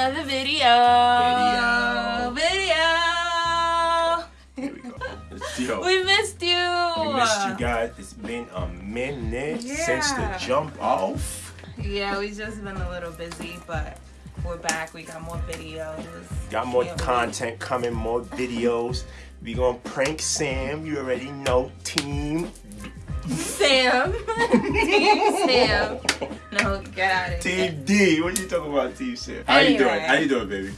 we're back with another video. Video. Video. Here we go. Let's. We missed you. We missed you guys. It's been a minute since the jump off. Yeah, we just been a little busy, but we're back. We got more videos. Got more wait. content coming, more videos. We gonna prank Sam. You already know, team. Sam. Team Sam. No, get out of here. Team D. What are you talking about, Team Sam? How you doing? Anyway. How you doing, baby?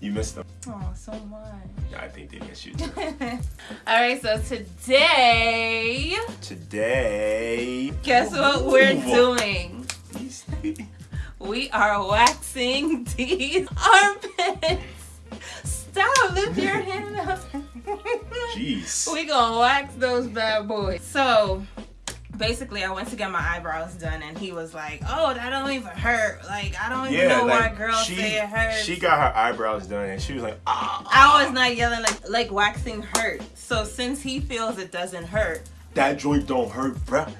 You missed them. Oh, so much. I think they missed you too. All right, so today, Today. guess what we're doing? We are waxing these armpits. Stop, lift your hand up. Jeez. we gonna wax those bad boys. So basically I went to get my eyebrows done and he was like, Oh, that don't even hurt. Like I don't even Yeah, know why like girls she, say it hurts. she got her eyebrows done and she was like, ah. I was not yelling like like waxing hurt. So since he feels it doesn't hurt, That joint don't hurt, bruh.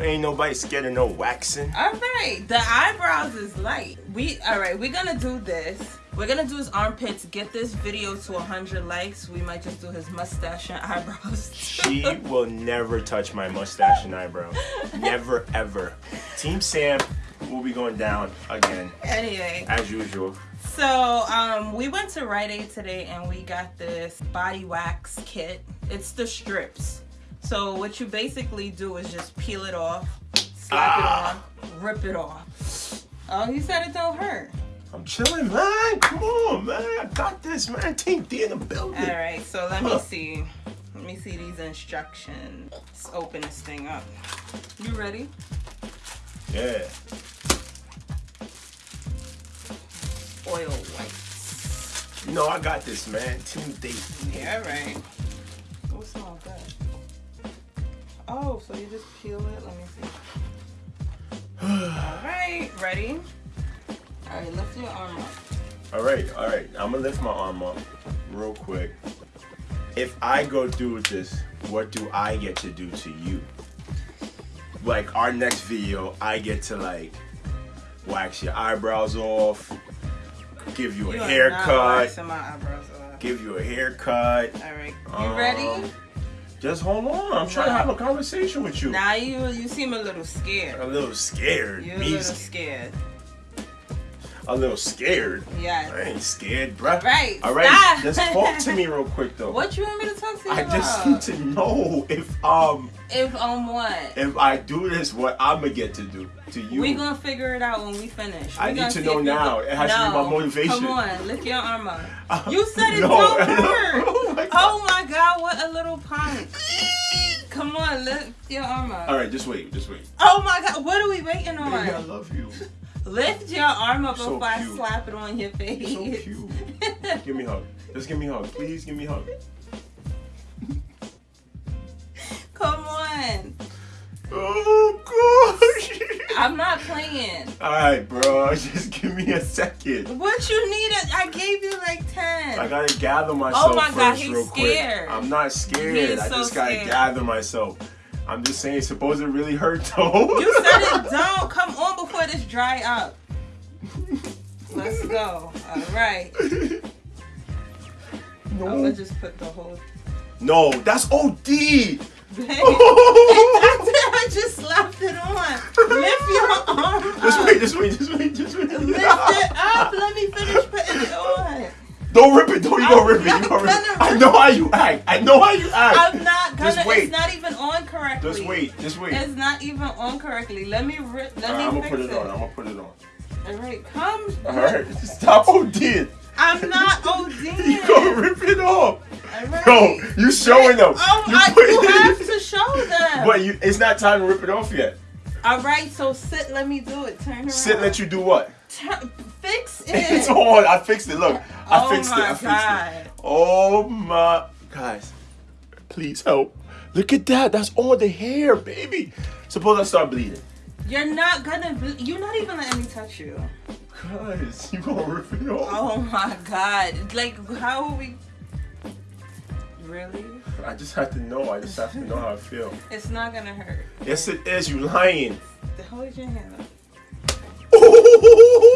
Ain't nobody scared of no waxing. All right, the eyebrows is light. We all right. We're gonna do this. We're gonna do his armpits. Get this video to 100 likes. We might just do his mustache and eyebrows. She will never touch my mustache and eyebrow. Never, ever. Team Sam will be going down again, anyway, as usual. so um, we went to Rite Aid today and we got this body wax kit. It's the strips. So what you basically do is just peel it off, slap Ah. it on, rip it off. Oh, he said it don't hurt. I'm chilling, man. Come on, man. I got this, man. Team D in the building. All right, so let me see. Let me see these instructions. Let's open this thing up. You ready? Yeah. Oil whites. No, I got this, man. Team D. Yeah, all right. Oh, it smells good. Oh, so you just peel it? Let me see. All right, ready? All right, lift your arm up. All right, all right. I'm gonna lift my arm up real quick. If I go through with this, what do I get to do to you? Like our next video, I get to like wax your eyebrows off, give you a You not haircut, waxing my eyebrows off. give you a haircut. All right, you Um, ready? Just hold on. I'm trying to have a conversation with you. Now you you seem a little scared. a little scared. You're a little scared. A little scared. Yeah. I ain't scared, bruh. Right, All right. stop. Just talk to me real quick though. What you want me to talk to you I about? just need to know if um If on what? if I do this, what I'm gonna get to do to you. We gonna figure it out when we finish. I need to know now. It has to be my motivation. Come on, lift your arm up. Uh, You said it no, don't hurt. Oh my god. Oh my god, what a little punk. Come on, lift your arm up. All right, just wait, just wait. Oh my god, what are we waiting on? Baby, I love you. Lift your arm up So before I slap it on your face. You're so cute. Give me a hug. Just give me a hug. Please give me a hug. Come on. Oh gosh. I'm not playing. All right, bro. Just give me a second. What you needed? I gave you like 10. I gotta gather oh myself Oh my first God, he's real scared. quick. I'm not scared. I so just gotta scared. gather myself. I'm just saying, suppose it really hurt though. You said it don't. Come on before this dry up. Let's go. All right. I'm gonna no, just put the whole no, that's OD. I just slapped it on. Lift your arm Just wait, just wait, just wait, just wait. Lift it up. Let me finish putting it on. Don't rip it, don't you I'm rip it, you gonna rip it. I know how you act. I know how you act. I'm not gonna. Just wait. It's not even on correctly. Just wait, just wait. It's not even on correctly. Let me rip. Let Alright, me I'm gonna put it it. on. I'm gonna put it on. All right, come. Alright, stop ODing. I'm not Odin. You gonna rip it off. All right. No, you showing them. Oh, you I, you have to show them. But you, it's not time to rip it off yet. All right, so sit. Let me do it. Turn around. Sit, let you do what? Turn, fix it. It's on. I fixed it. Look, I oh fixed my it. I fixed god. it. Oh my, guys, please help. Look at that. That's all the hair, baby. Suppose I start bleeding. You're not gonna. Be, you're not even letting me touch you. Guys, you gonna rip it off? Oh my god. Like, how are we? Really? I just have to know. I just have to know how I feel. It's not gonna hurt. Yes, it is. You lying. Hold your hand up.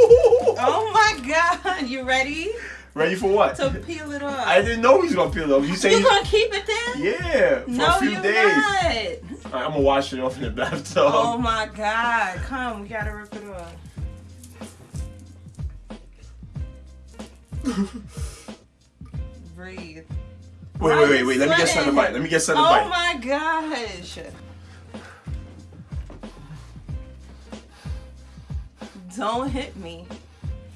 Oh my god, you ready Ready for what? to peel it off? I didn't know he was gonna peel it off. You say you gonna keep it there? yeah for no, a few you're days. not. Alright, I'm gonna wash it off in the bathtub. Oh my god, come, we gotta rip it off. Breathe. wait, wait, wait, wait. Let me get Sweating. Son bite. Let me get Son Oh bite. my gosh. Don't hit me.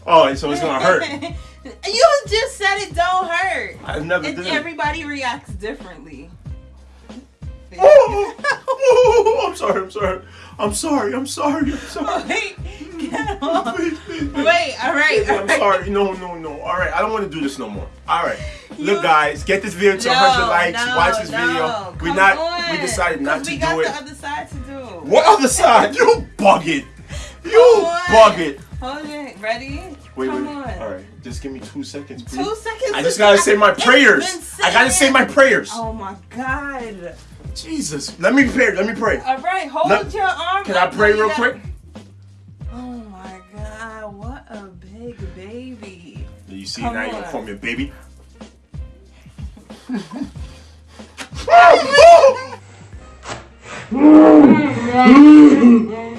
Oh, so it's gonna hurt. you just said it don't hurt. I've never And done it. everybody reacts differently. Oh, oh, I'm sorry. I'm sorry. I'm sorry. I'm sorry. I'm sorry. Wait, get off. Please, please, please. Wait, all right. I'm sorry. No, no, no. All right. I don't want to do this no more. All right. Look, guys, get this video to No, 100 likes. no, Watch this no. video. We not. on. We decided not to we do got it. the other side to do. What other side? You bug it. You bug it. Hold it. Ready? Wait, Come wait. on. All right. Just give me two seconds, please. Two seconds. I just gotta say my prayers. I gotta say my prayers. Oh my god. Jesus. Let me pray. Let me pray. All right, hold Let- your arm. Can I pray real quick? Oh my god, what a big baby. You see, Come now you're gonna call me a baby.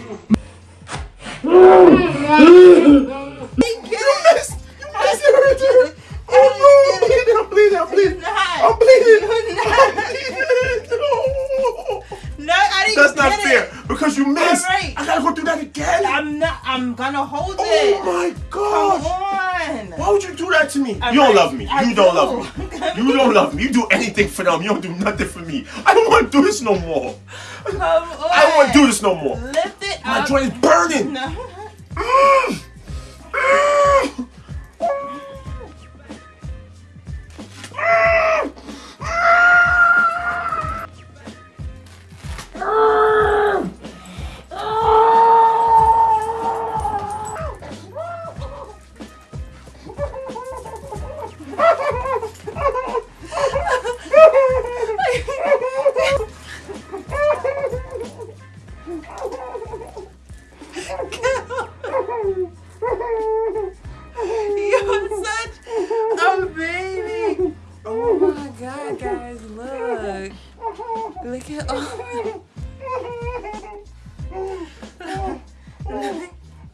Why would you do that to me? All you don't love me. I you don't do. love me. You don't love me. You do anything for them. You don't do nothing for me. I don't want to do this no more. Come on. I don't want to do this no more. Lift it My up. joint is burning. No. Mm. Mm. At all.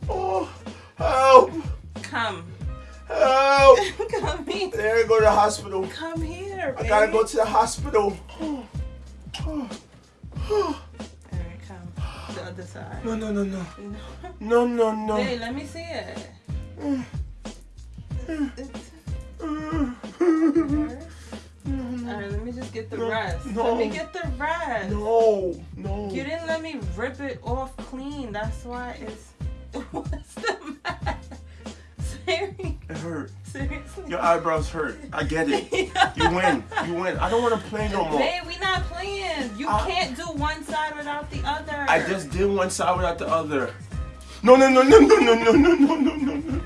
Oh, help! Come. Help! Come here. There, go to the hospital. Come here. baby. I gotta go to the hospital. Come. The other side. No, no, no, no. No. No, no, Hey, let me see it. It's- Alright, let me just get the No, rest. no. Let me get the rest. No, no. You didn't let me rip it off clean. That's why it's. What's the matter? Seriously? It hurt. Seriously? Your eyebrows hurt. I get it. You win. You win. I don't want to play no more. Babe, we not playing. You I- can't do one side without the other. I just did one side without the other. No, no, no, no, no, no, no, no, no, no, no, no. No,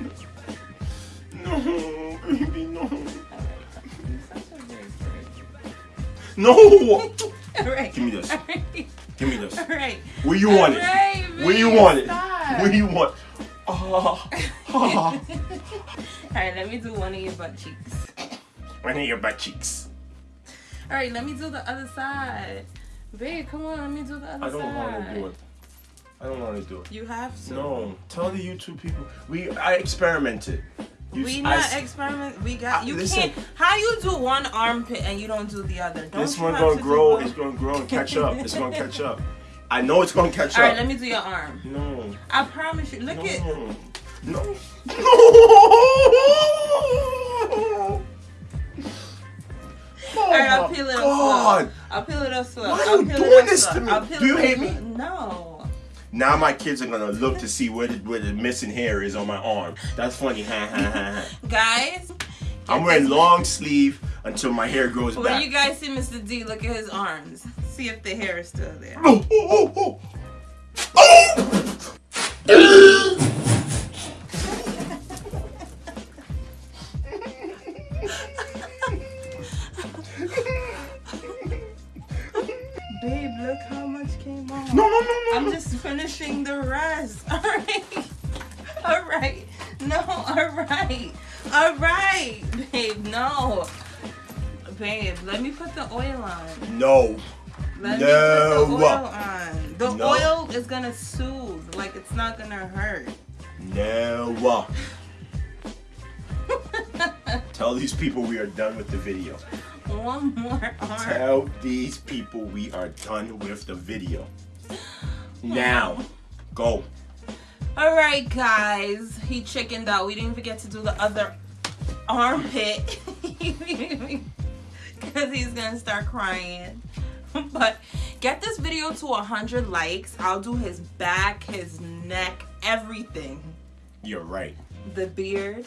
No. Alright. Give me this. Alright. Give me this. Alright. Where you want it? Where you want it? Where you want? Ah, ah. Alright, let me do one of your butt cheeks. One of your butt cheeks. Alright, let me do the other side. Babe, come on, let me do the other side. I don't want to do it. I don't want to do it. You have to. No, tell the YouTube people. We I experimented. You, We not s- experiment. We got you listen. can't. How you do one armpit and you don't do the other? Don't this one gonna to grow. It's gonna grow and catch up. It's gonna catch up. I know it's gonna catch All up. All right, let me do your arm. no. I promise you. Look no. at. No. No. Oh All right, I'll oh peel it up God. slow. I'll peel it up slow. Why I'll you doing this slow. to me? Do you hate me? No. Now my kids are gonna look to see where the, where the missing hair is on my arm. That's funny. Ha ha ha ha. Guys. I'm wearing long sleeve until my hair grows When back. you guys see Mr. D, look at his arms. See if the hair is still there. Oh, oh, oh, Babe, let me put the oil on. No. Let No. me put the oil on. The No. oil is gonna soothe. Like it's not gonna hurt. No. Tell these people we are done with the video. One more arm. Tell these people we are done with the video. Now. Go. All right, guys. He chickened out. We didn't forget to do the other armpit because he's gonna start crying. But get this video to 100 likes. I'll do his back, his neck, everything. You're right. The beard.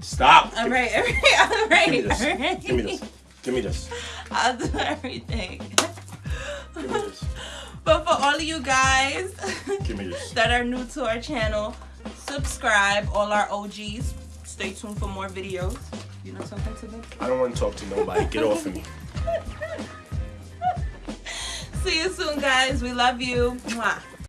Stop. All right, all right, all right. Give me this. Give me this. Give me this. I'll do everything. Give me this. But for all of you guys Give me this. that are new to our channel, subscribe. All our OGs, stay tuned for more videos. You know something to them? I don't want to talk to nobody. Get off of me. See you soon, guys. We love you. Mwah.